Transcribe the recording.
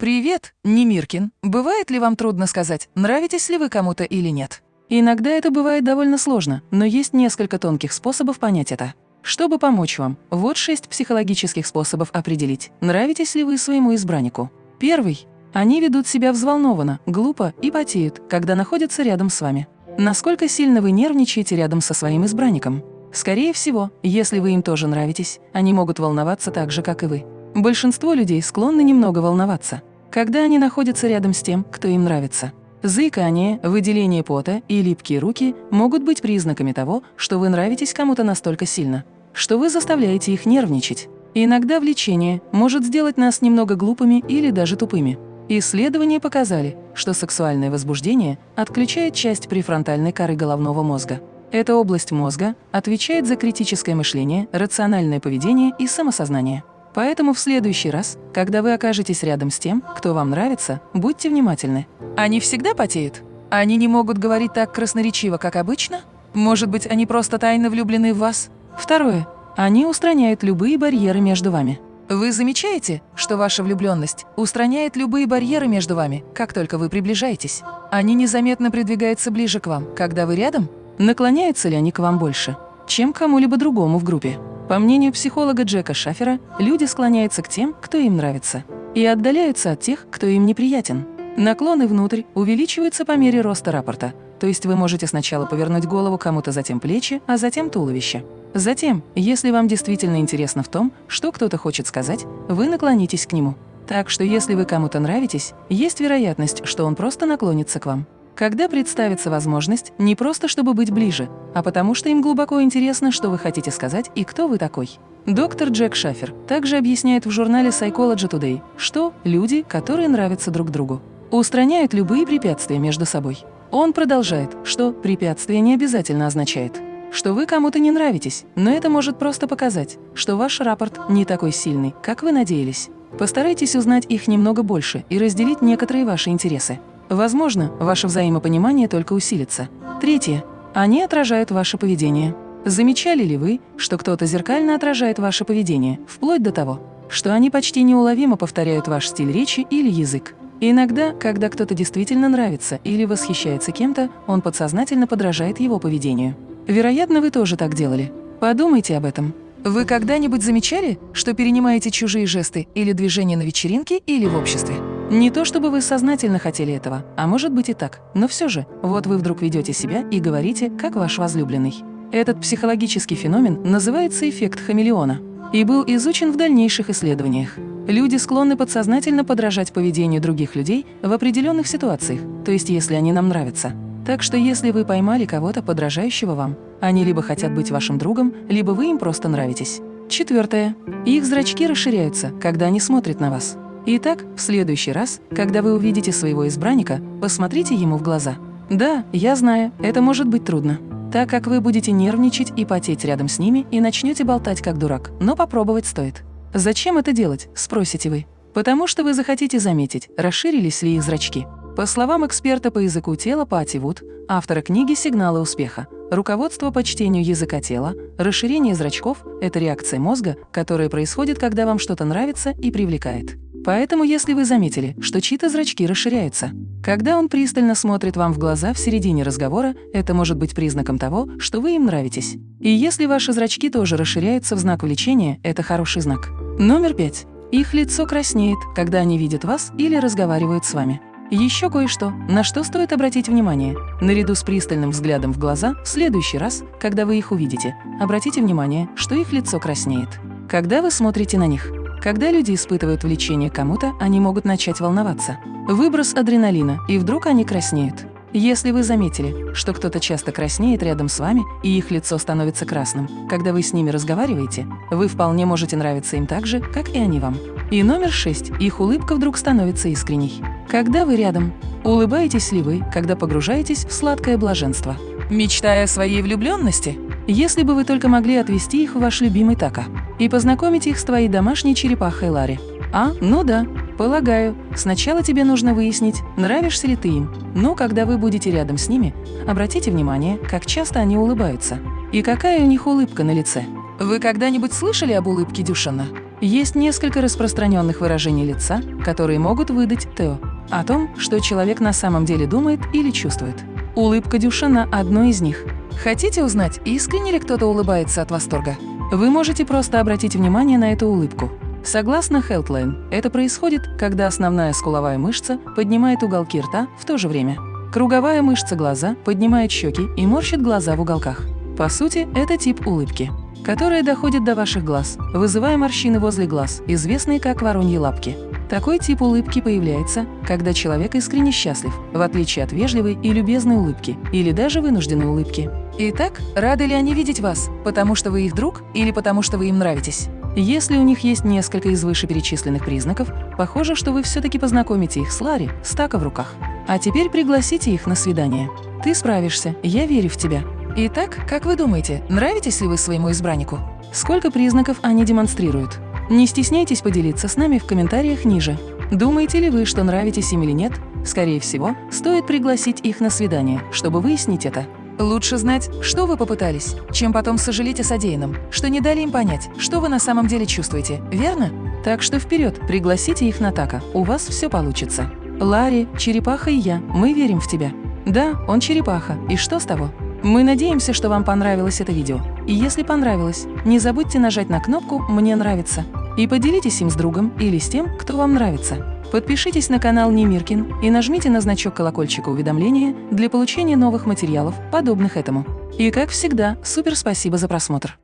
Привет, Немиркин. Бывает ли вам трудно сказать, нравитесь ли вы кому-то или нет? Иногда это бывает довольно сложно, но есть несколько тонких способов понять это. Чтобы помочь вам, вот шесть психологических способов определить, нравитесь ли вы своему избраннику. Первый. Они ведут себя взволнованно, глупо и потеют, когда находятся рядом с вами. Насколько сильно вы нервничаете рядом со своим избранником? Скорее всего, если вы им тоже нравитесь, они могут волноваться так же, как и вы. Большинство людей склонны немного волноваться, когда они находятся рядом с тем, кто им нравится. Заикание, выделение пота и липкие руки могут быть признаками того, что вы нравитесь кому-то настолько сильно, что вы заставляете их нервничать. Иногда влечение может сделать нас немного глупыми или даже тупыми. Исследования показали, что сексуальное возбуждение отключает часть префронтальной коры головного мозга. Эта область мозга отвечает за критическое мышление, рациональное поведение и самосознание. Поэтому в следующий раз, когда вы окажетесь рядом с тем, кто вам нравится, будьте внимательны. Они всегда потеют? Они не могут говорить так красноречиво, как обычно? Может быть, они просто тайно влюблены в вас? Второе. Они устраняют любые барьеры между вами. Вы замечаете, что ваша влюбленность устраняет любые барьеры между вами, как только вы приближаетесь? Они незаметно придвигаются ближе к вам, когда вы рядом? Наклоняются ли они к вам больше, чем кому-либо другому в группе? По мнению психолога Джека Шафера, люди склоняются к тем, кто им нравится, и отдаляются от тех, кто им неприятен. Наклоны внутрь увеличиваются по мере роста рапорта, то есть вы можете сначала повернуть голову кому-то, затем плечи, а затем туловище. Затем, если вам действительно интересно в том, что кто-то хочет сказать, вы наклонитесь к нему. Так что если вы кому-то нравитесь, есть вероятность, что он просто наклонится к вам. Когда представится возможность, не просто чтобы быть ближе, а потому что им глубоко интересно, что вы хотите сказать и кто вы такой. Доктор Джек Шафер также объясняет в журнале Psychology Today, что люди, которые нравятся друг другу, устраняют любые препятствия между собой. Он продолжает, что препятствие не обязательно означает, что вы кому-то не нравитесь, но это может просто показать, что ваш рапорт не такой сильный, как вы надеялись. Постарайтесь узнать их немного больше и разделить некоторые ваши интересы. Возможно, ваше взаимопонимание только усилится. Третье. Они отражают ваше поведение. Замечали ли вы, что кто-то зеркально отражает ваше поведение, вплоть до того, что они почти неуловимо повторяют ваш стиль речи или язык? Иногда, когда кто-то действительно нравится или восхищается кем-то, он подсознательно подражает его поведению. Вероятно, вы тоже так делали. Подумайте об этом. Вы когда-нибудь замечали, что перенимаете чужие жесты или движения на вечеринке или в обществе? Не то чтобы вы сознательно хотели этого, а может быть и так, но все же, вот вы вдруг ведете себя и говорите, как ваш возлюбленный. Этот психологический феномен называется эффект хамелеона и был изучен в дальнейших исследованиях. Люди склонны подсознательно подражать поведению других людей в определенных ситуациях, то есть если они нам нравятся. Так что если вы поймали кого-то, подражающего вам, они либо хотят быть вашим другом, либо вы им просто нравитесь. Четвертое. Их зрачки расширяются, когда они смотрят на вас. Итак, в следующий раз, когда вы увидите своего избранника, посмотрите ему в глаза. Да, я знаю, это может быть трудно, так как вы будете нервничать и потеть рядом с ними и начнете болтать как дурак, но попробовать стоит. Зачем это делать, спросите вы? Потому что вы захотите заметить, расширились ли их зрачки. По словам эксперта по языку тела Пати Вуд, автора книги «Сигналы успеха», руководство по чтению языка тела, расширение зрачков – это реакция мозга, которая происходит, когда вам что-то нравится и привлекает. Поэтому, если вы заметили, что чьи-то зрачки расширяются, когда он пристально смотрит вам в глаза в середине разговора, это может быть признаком того, что вы им нравитесь. И если ваши зрачки тоже расширяются в знак влечения, это хороший знак. Номер пять. Их лицо краснеет, когда они видят вас или разговаривают с вами. Еще кое-что, на что стоит обратить внимание. Наряду с пристальным взглядом в глаза, в следующий раз, когда вы их увидите, обратите внимание, что их лицо краснеет. Когда вы смотрите на них. Когда люди испытывают влечение к кому-то, они могут начать волноваться. Выброс адреналина, и вдруг они краснеют. Если вы заметили, что кто-то часто краснеет рядом с вами, и их лицо становится красным, когда вы с ними разговариваете, вы вполне можете нравиться им так же, как и они вам. И номер шесть. Их улыбка вдруг становится искренней. Когда вы рядом, улыбаетесь ли вы, когда погружаетесь в сладкое блаженство? Мечтая о своей влюбленности? Если бы вы только могли отвести их в ваш любимый така и познакомить их с твоей домашней черепахой Ларри. А, ну да, Полагаю, сначала тебе нужно выяснить, нравишься ли ты им. Но когда вы будете рядом с ними, обратите внимание, как часто они улыбаются. И какая у них улыбка на лице. Вы когда-нибудь слышали об улыбке Дюшана? Есть несколько распространенных выражений лица, которые могут выдать Тео о том, что человек на самом деле думает или чувствует. Улыбка Дюшана – одно из них. Хотите узнать, искренне ли кто-то улыбается от восторга? Вы можете просто обратить внимание на эту улыбку. Согласно Healthline, это происходит, когда основная скуловая мышца поднимает уголки рта в то же время. Круговая мышца глаза поднимает щеки и морщит глаза в уголках. По сути, это тип улыбки, которая доходит до ваших глаз, вызывая морщины возле глаз, известные как вороньи лапки. Такой тип улыбки появляется, когда человек искренне счастлив, в отличие от вежливой и любезной улыбки или даже вынужденной улыбки. Итак, рады ли они видеть вас, потому что вы их друг или потому что вы им нравитесь? Если у них есть несколько из вышеперечисленных признаков, похоже, что вы все-таки познакомите их с Ларри, стака в руках. А теперь пригласите их на свидание. Ты справишься, я верю в тебя. Итак, как вы думаете, нравитесь ли вы своему избраннику? Сколько признаков они демонстрируют? Не стесняйтесь поделиться с нами в комментариях ниже. Думаете ли вы, что нравитесь им или нет? Скорее всего, стоит пригласить их на свидание, чтобы выяснить это. Лучше знать, что вы попытались, чем потом сожалеть о содеянном, что не дали им понять, что вы на самом деле чувствуете, верно? Так что вперед, пригласите их на така, у вас все получится. Ларри, Черепаха и я, мы верим в тебя. Да, он Черепаха, и что с того? Мы надеемся, что вам понравилось это видео. И если понравилось, не забудьте нажать на кнопку «Мне нравится» и поделитесь им с другом или с тем, кто вам нравится. Подпишитесь на канал Немиркин и нажмите на значок колокольчика уведомления для получения новых материалов, подобных этому. И как всегда, супер спасибо за просмотр!